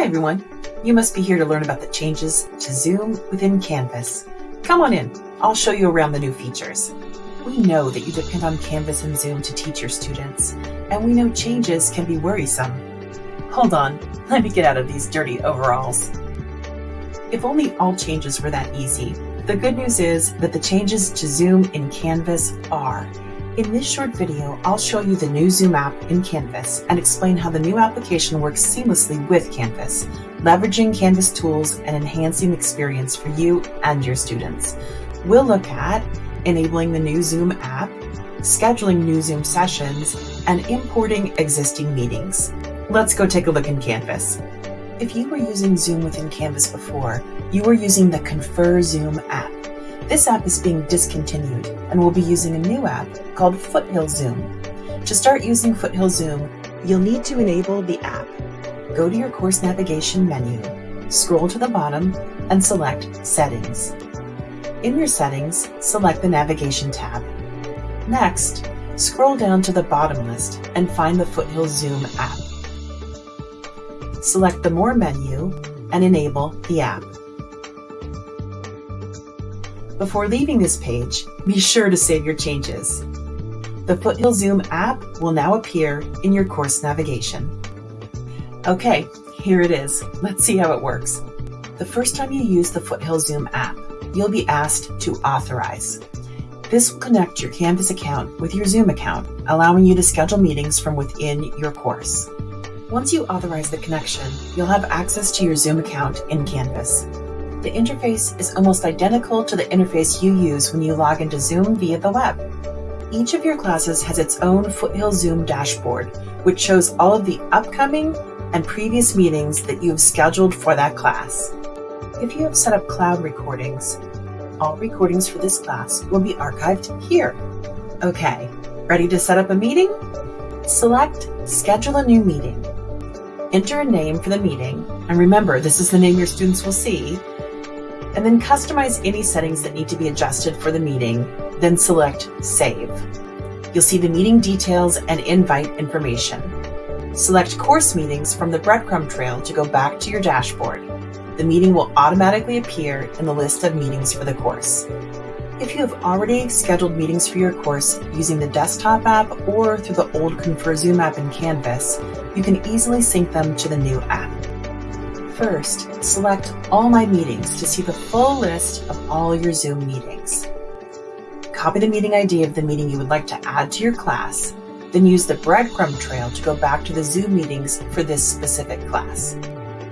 Hi everyone. You must be here to learn about the changes to Zoom within Canvas. Come on in. I'll show you around the new features. We know that you depend on Canvas and Zoom to teach your students, and we know changes can be worrisome. Hold on, let me get out of these dirty overalls. If only all changes were that easy. The good news is that the changes to Zoom in Canvas are. In this short video, I'll show you the new Zoom app in Canvas and explain how the new application works seamlessly with Canvas, leveraging Canvas tools and enhancing the experience for you and your students. We'll look at enabling the new Zoom app, scheduling new Zoom sessions, and importing existing meetings. Let's go take a look in Canvas. If you were using Zoom within Canvas before, you were using the ConferZoom app. This app is being discontinued and we'll be using a new app called Foothill Zoom. To start using Foothill Zoom, you'll need to enable the app. Go to your course navigation menu, scroll to the bottom, and select Settings. In your settings, select the Navigation tab. Next, scroll down to the bottom list and find the Foothill Zoom app. Select the More menu and enable the app. Before leaving this page, be sure to save your changes. The Foothill Zoom app will now appear in your course navigation. Okay, here it is. Let's see how it works. The first time you use the Foothill Zoom app, you'll be asked to authorize. This will connect your Canvas account with your Zoom account, allowing you to schedule meetings from within your course. Once you authorize the connection, you'll have access to your Zoom account in Canvas. The interface is almost identical to the interface you use when you log into Zoom via the web. Each of your classes has its own Foothill Zoom dashboard, which shows all of the upcoming and previous meetings that you have scheduled for that class. If you have set up cloud recordings, all recordings for this class will be archived here. Okay, ready to set up a meeting? Select Schedule a New Meeting. Enter a name for the meeting, and remember this is the name your students will see, and then customize any settings that need to be adjusted for the meeting, then select Save. You'll see the meeting details and invite information. Select Course Meetings from the breadcrumb trail to go back to your dashboard. The meeting will automatically appear in the list of meetings for the course. If you have already scheduled meetings for your course using the desktop app or through the old ConferZoom app in Canvas, you can easily sync them to the new app. First, select All My Meetings to see the full list of all your Zoom meetings. Copy the meeting ID of the meeting you would like to add to your class, then use the breadcrumb trail to go back to the Zoom meetings for this specific class.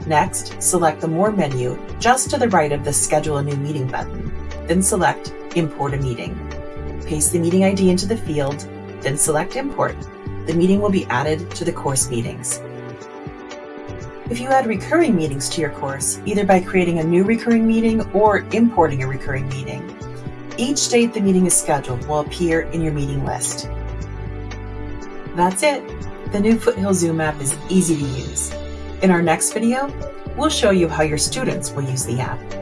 Next, select the More menu just to the right of the Schedule a New Meeting button, then select Import a Meeting. Paste the meeting ID into the field, then select Import. The meeting will be added to the course meetings. If you add recurring meetings to your course, either by creating a new recurring meeting or importing a recurring meeting, each date the meeting is scheduled will appear in your meeting list. That's it. The new Foothill Zoom app is easy to use. In our next video, we'll show you how your students will use the app.